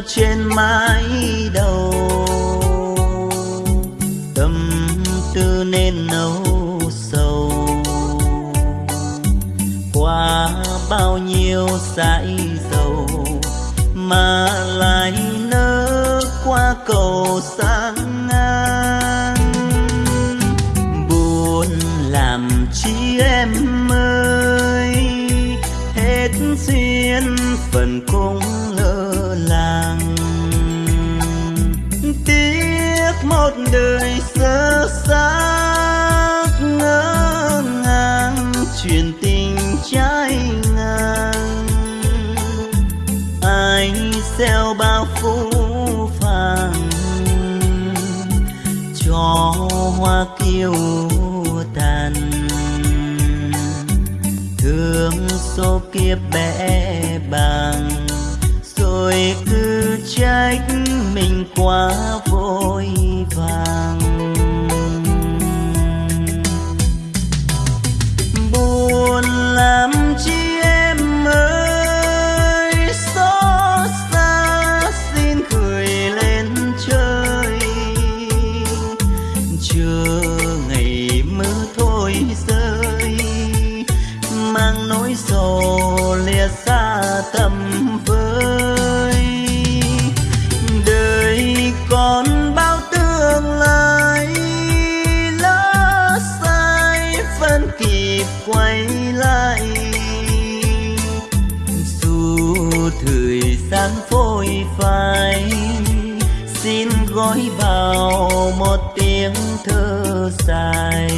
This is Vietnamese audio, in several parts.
treo trên mái đầu. Tâm tư nên nấu sầu. Qua bao nhiêu dãi dầu mà lại nỡ qua cầu sang đời sơ xác ngỡ ngàng, chuyện tình trái ngang. Ai gieo bao phú phàng cho hoa kiêu tàn? Thương số kiếp bẽ bàng, rồi cứ trách mình quá vội far. Đang phôi phai. Xin gói vào một tiếng thơ dài.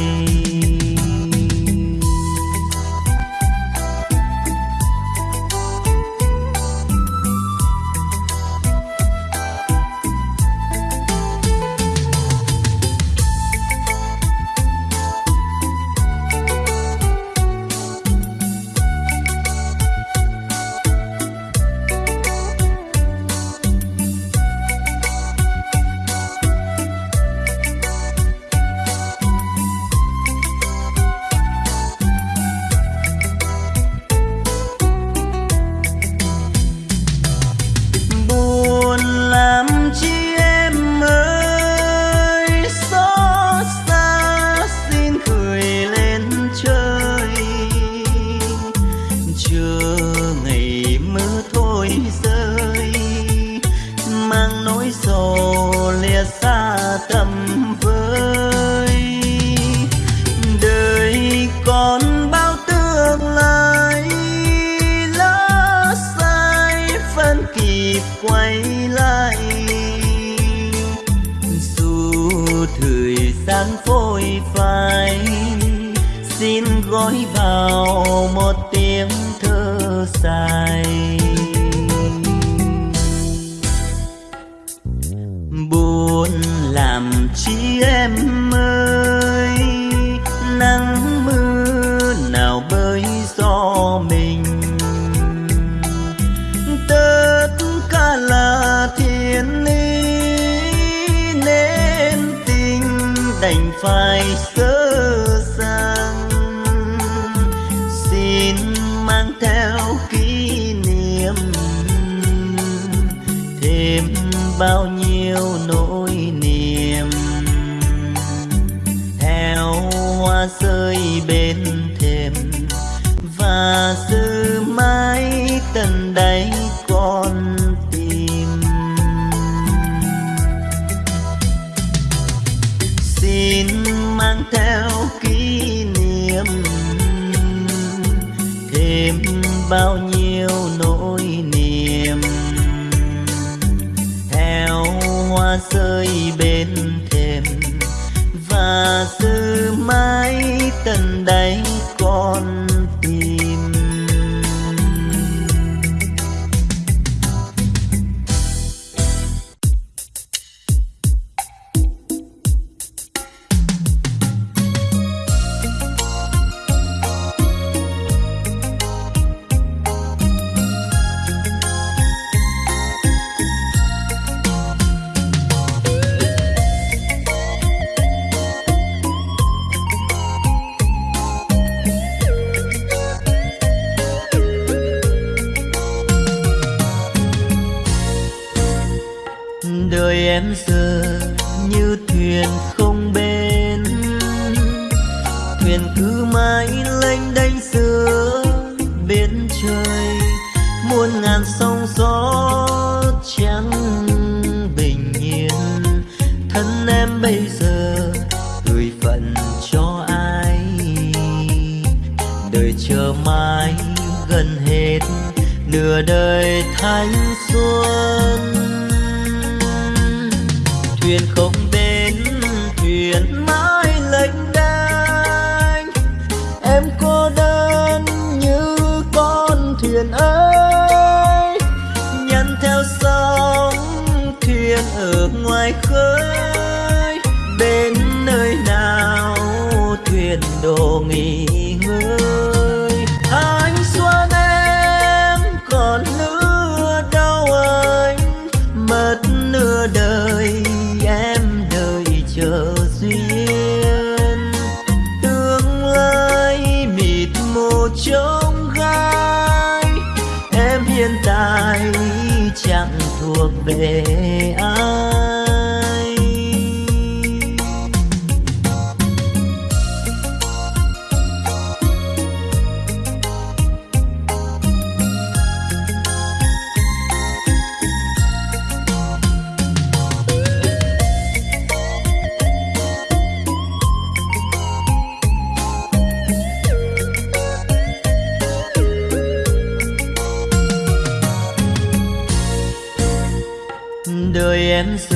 Đành phải sơ sang. Xin mang theo kỷ niệm thêm bao nhiêu nỗi niềm. Theo hoa rơi bên thềm và sư mãi tận đáy bao nửa đời thanh xuân. Thuyền không bên thuyền mãi lênh đênh. Em cô đơn như con thuyền ơi, nhăn theo sóng thuyền ở ngoài khơi. Bên nơi nào thuyền đồ nghỉ friends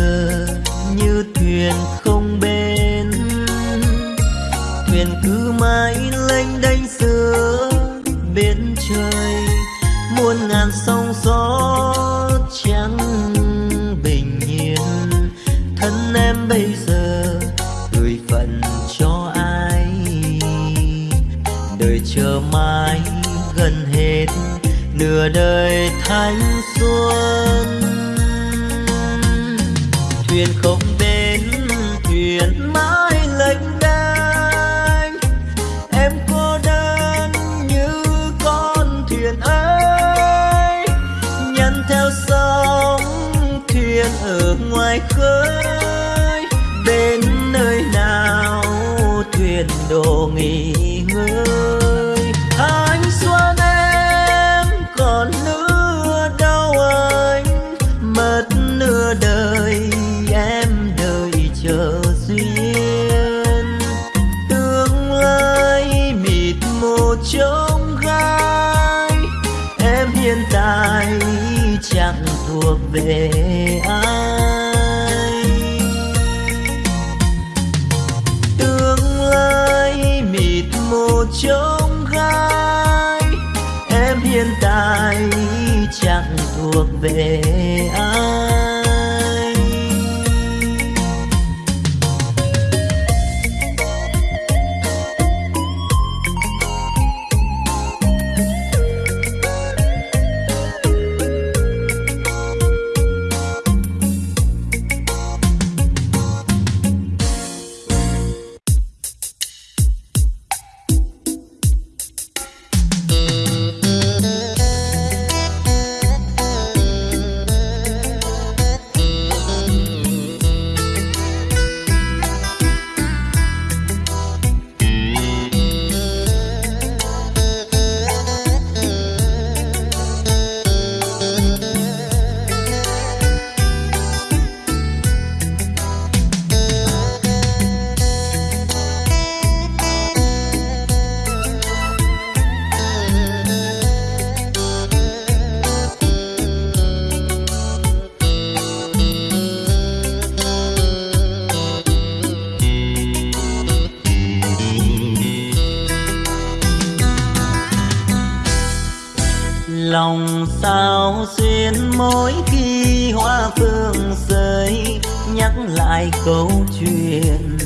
xuyên mỗi khi hoa phương rơi, nhắc lại câu chuyện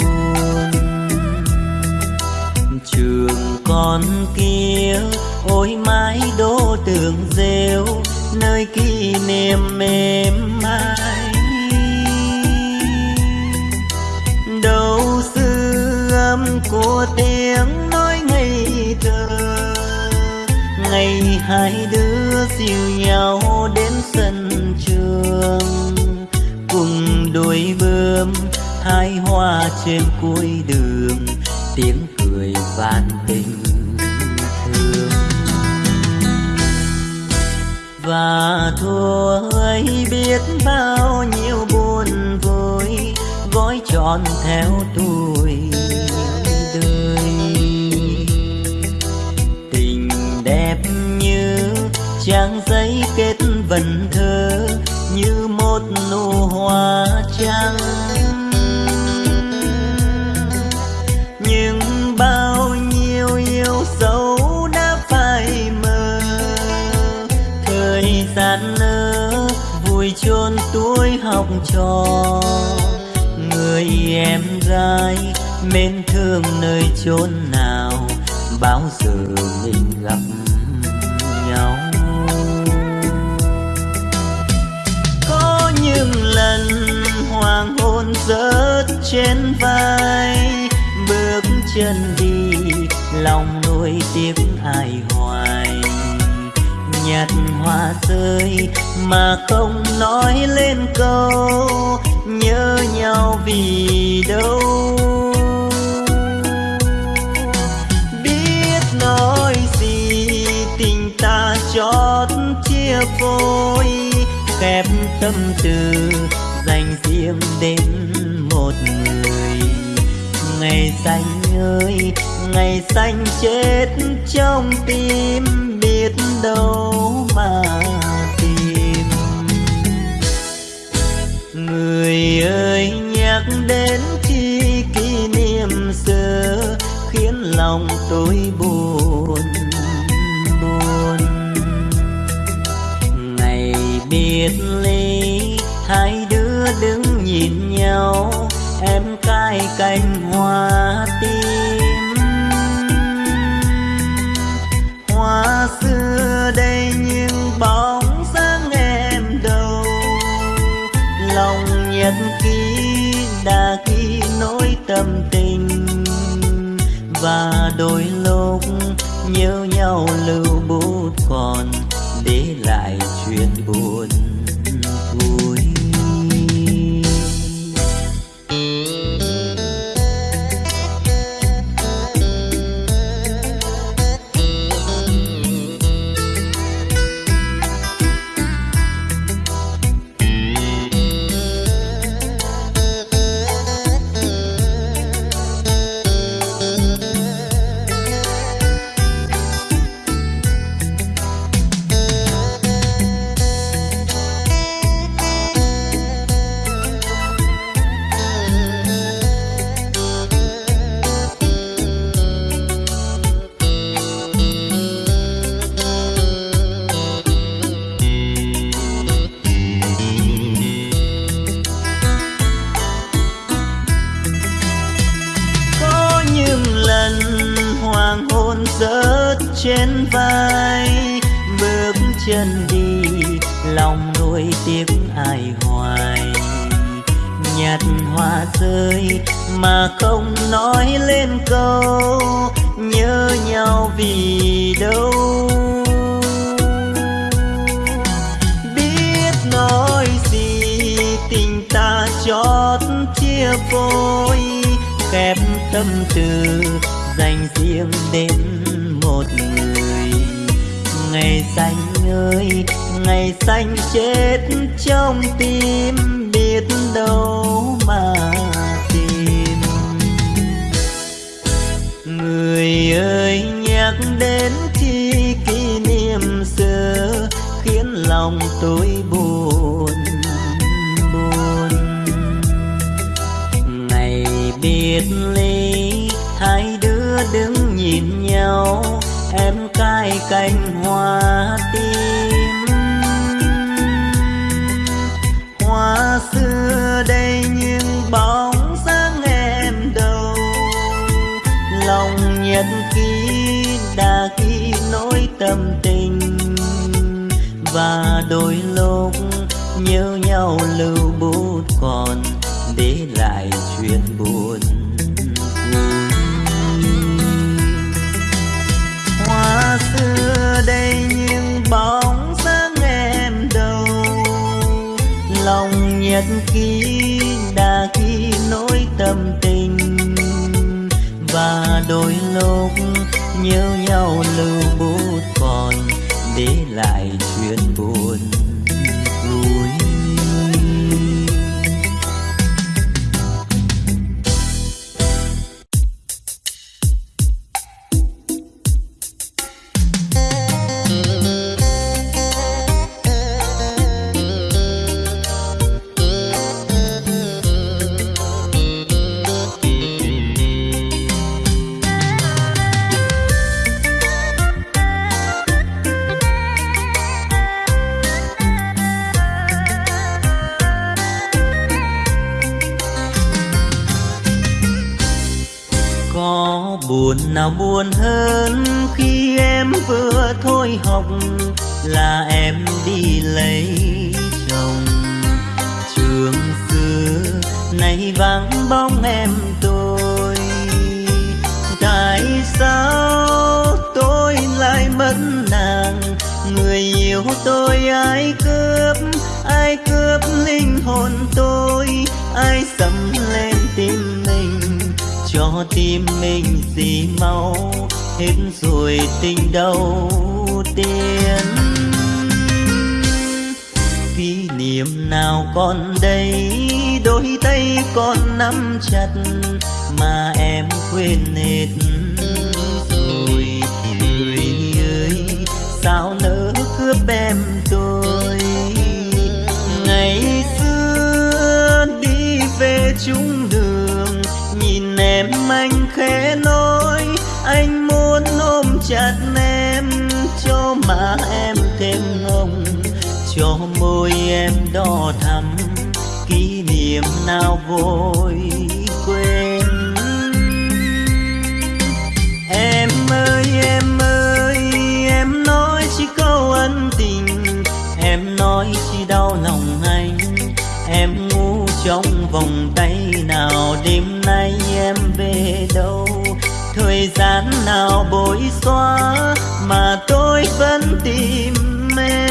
buồn. Trường con kia, ôi mái đô tường rêu, nơi kỷ niệm mềm mại. Đâu sư âm của tiếng nói ngây thơ, ngày hai đứa đưa dìu nhau đến sân trường. Cùng đôi bướm, hai hoa trên cuối đường, tiếng cười vạn tình thương. Và thua ấy biết bao nhiêu buồn vui gói tròn theo tôi giấy kết vần thơ như một nụ hoa trắng. Nhưng bao nhiêu yêu dấu đã phai mờ, thời gian nỡ vui chôn tuổi học trò. Người em gái mến thương nơi chốn nào, bao giờ rớt trên vai, bước chân đi, lòng nuôi tiếc ai hoài. Nhặt hoa rơi mà không nói lên câu, nhớ nhau vì đâu? Biết nói gì, tình ta chót chia phôi khép tâm tư, dành riêng đến một người. Ngày xanh ơi, ngày xanh chết trong tim, biết đâu mà tìm. Người ơi, nhắc đến chi kỷ niệm xưa, khiến lòng tôi buồn buồn. Ngày biệt ly, hai đứa đứng nhìn nhau, em cài cành hoa tím hoa xưa đây nhưng bóng dáng em đâu. Lòng nhật ký đã ghi nỗi tâm tình. Và đôi lúc nhớ nhau lưu bút còn tâm tư, dành riêng đến một người. Ngày xanh ơi, ngày xanh chết trong tim, biết đâu mà tìm. Người ơi, nhắc đến chi kỷ niệm xưa, khiến lòng tôi em cài cành hoa tím hoa xưa đây nhưng bóng dáng em đâu. Lòng nhật ký đã ghi nỗi tâm tình. Và đôi lúc nhớ nhau lưu để lại buồn nào buồn hơn khi em vừa thôi học, là em đi lấy chồng. Trường xưa nay vắng bóng em tôi, tại sao tôi lại mất nàng? Người yêu tôi ai cướp ai cướp linh hồn tôi? Ai sầm lên cho tim mình gì mau hết rồi tình đầu tiên kỷ niệm nào còn đây, đôi tay còn nắm chặt, mà em quên hết rồi người ơi, sao nỡ cướp em tôi? Đo thắm kỷ niệm nào vội quên. Em ơi em ơi, em nói chỉ câu ân tình, em nói chỉ đau lòng anh. Em ngu trong vòng tay nào đêm nay em về đâu? Thời gian nào bối xóa mà tôi vẫn tìm em?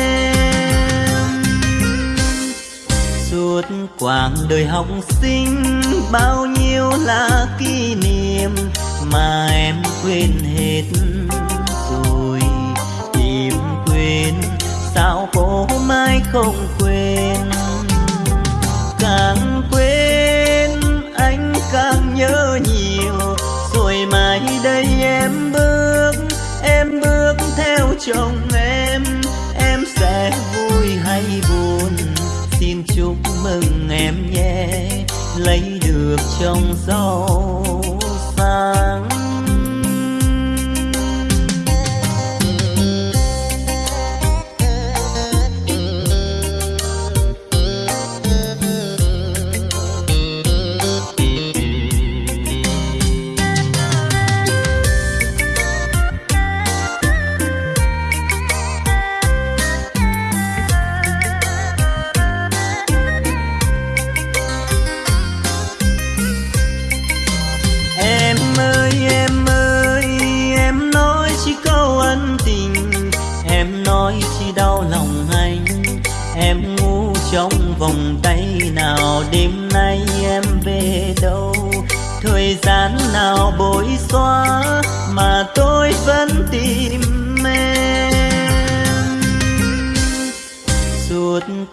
Suốt quãng đời học sinh, bao nhiêu là kỷ niệm mà em quên hết. Rồi tìm quên, sao cô mai không quên? Càng quên, anh càng nhớ nhiều. Rồi mai đây em bước em bước theo chồng em. Em nhé lấy được trong rau sáng.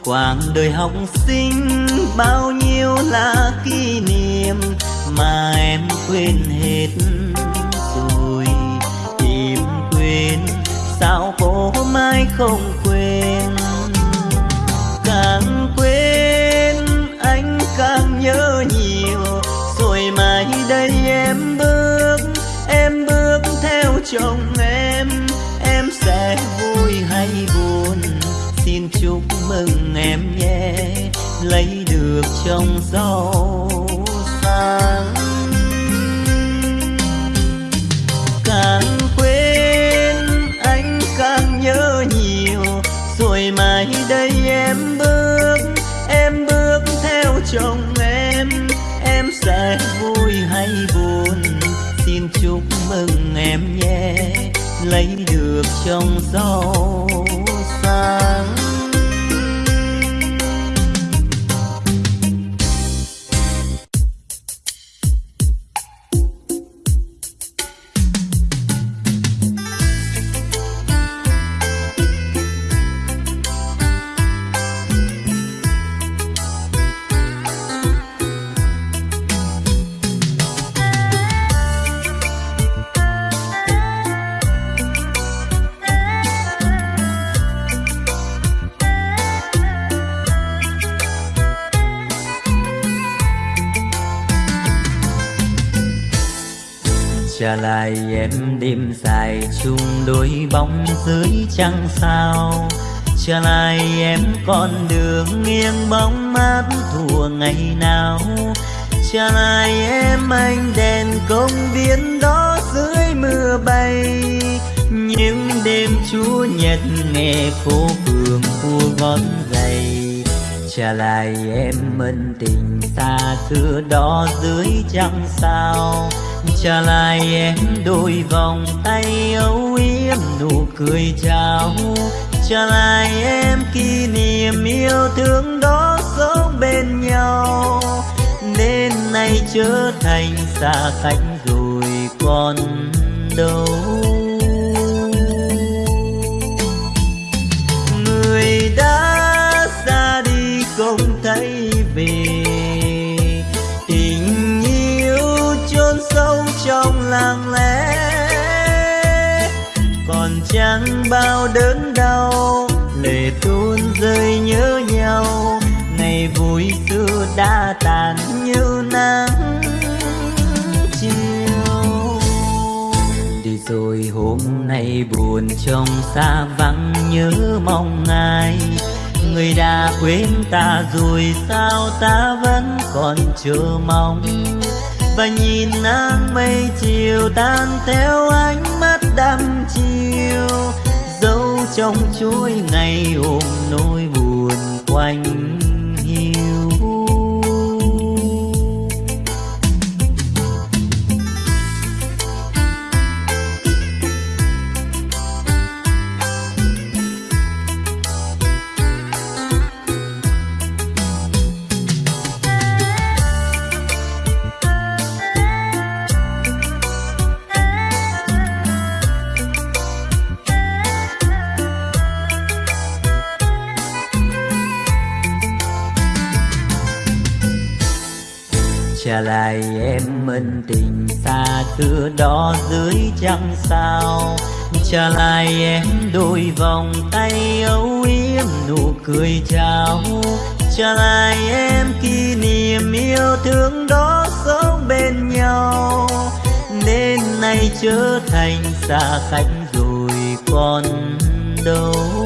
Quãng đời học sinh bao nhiêu là kỷ niệm mà em quên hết rồi. Tìm quên, sao cô mai không quên? Càng quên, anh càng nhớ nhiều. Rồi mai đây em bước em bước theo chồng em. Em sẽ vui hay buồn? Xin chúc mừng em nhé, lấy được chồng giàu sang càng quên anh càng nhớ nhiều, rồi mai đây em bước em bước theo chồng em. Em sẽ vui hay buồn, xin chúc mừng em nhé, lấy được chồng giàu sang trở lại em đêm dài chung đôi bóng dưới trăng sao. Trở lại em con đường nghiêng bóng mát thua ngày nào. Trở lại em anh đèn công viên đó dưới mưa bay. Những đêm chúa nhật nghe phố phường cua gót giày trở lại em ân tình xa xưa đó dưới trăng sao trả lại em đôi vòng tay âu yếm nụ cười chào. Trả lại em kỷ niệm yêu thương đó sống bên nhau. Nên nay trở thành xa cách rồi còn đâu. Trong lặng lẽ. Còn chẳng bao đớn đau lệ tuôn rơi nhớ nhau. Ngày vui xưa đã tàn như nắng chiều. Đi rồi hôm nay buồn trong xa vắng nhớ mong ai. Người đã quên ta rồi sao ta vẫn còn chờ mong? Và nhìn nắng mây chiều tan theo ánh mắt đăm chiều, dấu trong chuỗi ngày ôm nỗi buồn quanh tình xa xưa đó dưới trăng sao? Trả lại em đôi vòng tay âu yếm nụ cười chào trả lại em kỷ niệm yêu thương đó sống bên nhau. Nên nay trở thành xa cách rồi còn đâu.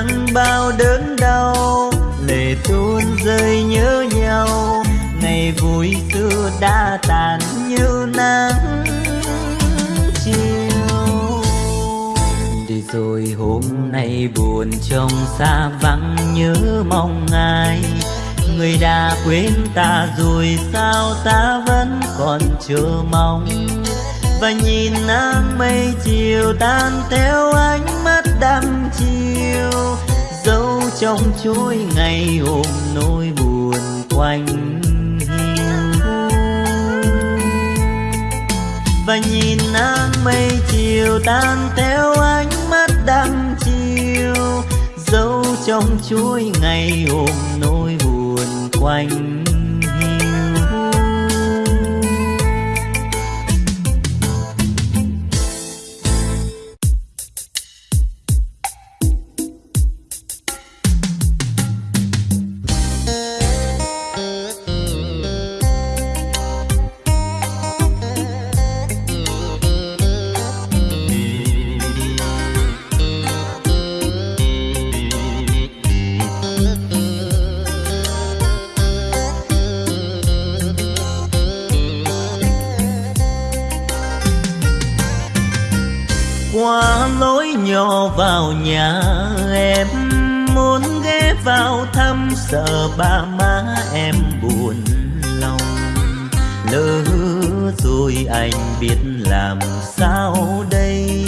Mang bao đớn đau, lệ tuôn rơi nhớ nhau. Ngày vui xưa đã tàn như nắng chiều. Đi rồi hôm nay buồn trong xa vắng nhớ mong ai. Người đã quên ta rồi sao ta vẫn còn chờ mong? Và nhìn nắng mây chiều tan theo ánh mắt đăm chiều. Dấu trong chuỗi ngày ôm nỗi buồn quanh và nhìn nắng mây chiều tan theo ánh mắt đăm chiều. Dấu trong chuỗi ngày ôm nỗi buồn quanh anh biết làm sao đây?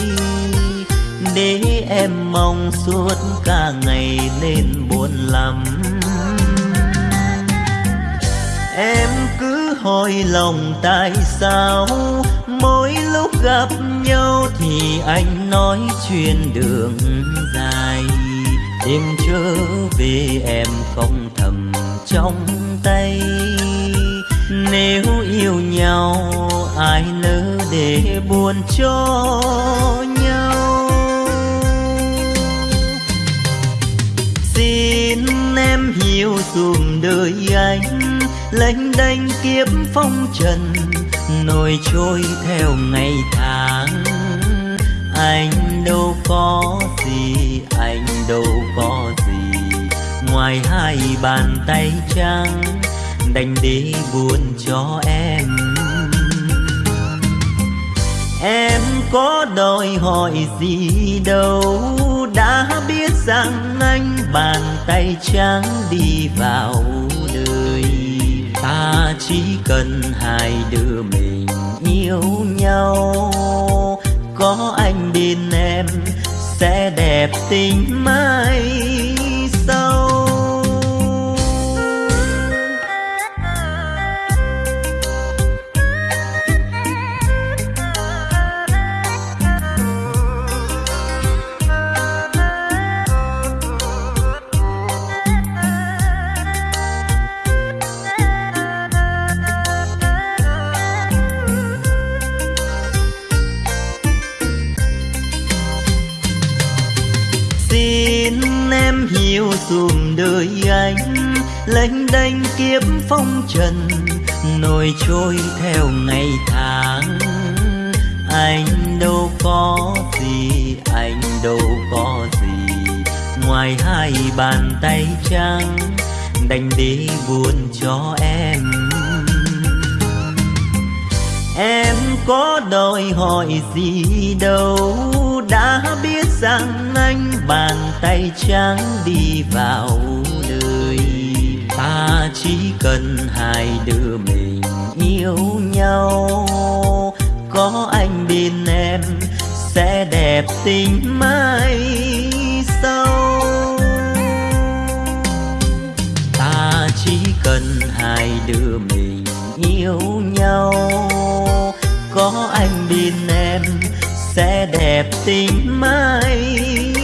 Để em mong suốt cả ngày nên buồn lắm. Em cứ hỏi lòng tại sao mỗi lúc gặp nhau thì anh nói chuyện đường dài. Đêm trở về em không thầm trong tay. Nếu yêu nhau, ai nỡ để buồn cho nhau? Xin em hiểu dùm đời anh, lênh đênh kiếp phong trần, nổi trôi theo ngày tháng. Anh đâu có gì, anh đâu có gì, ngoài hai bàn tay trắng đành đi buồn cho em. Em có đòi hỏi gì đâu, đã biết rằng anh bàn tay trắng đi vào đời. Ta chỉ cần hai đứa mình yêu nhau, có anh bên em sẽ đẹp tình mãi. Nhiều hiểu dùm đời anh, lênh đênh kiếp phong trần, nổi trôi theo ngày tháng. Anh đâu có gì, anh đâu có gì, ngoài hai bàn tay trắng, đành đi buồn cho em. Em có đòi hỏi gì đâu, đã biết rằng anh bàn tay trắng đi vào đời. Ta chỉ cần hai đứa mình yêu nhau. Có anh bên em sẽ đẹp tình mai sau. Ta chỉ cần hai đứa mình yêu nhau. Có anh bên em sẽ đẹp tình mai